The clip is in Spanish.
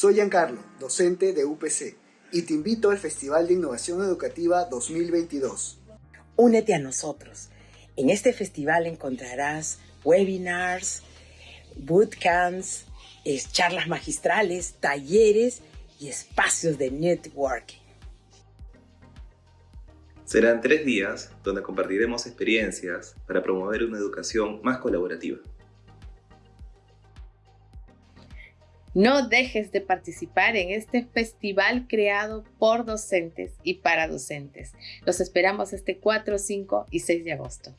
Soy Giancarlo, docente de UPC, y te invito al Festival de Innovación Educativa 2022. Únete a nosotros. En este festival encontrarás webinars, bootcamps, charlas magistrales, talleres y espacios de networking. Serán tres días donde compartiremos experiencias para promover una educación más colaborativa. No dejes de participar en este festival creado por docentes y para docentes. Los esperamos este 4, 5 y 6 de agosto.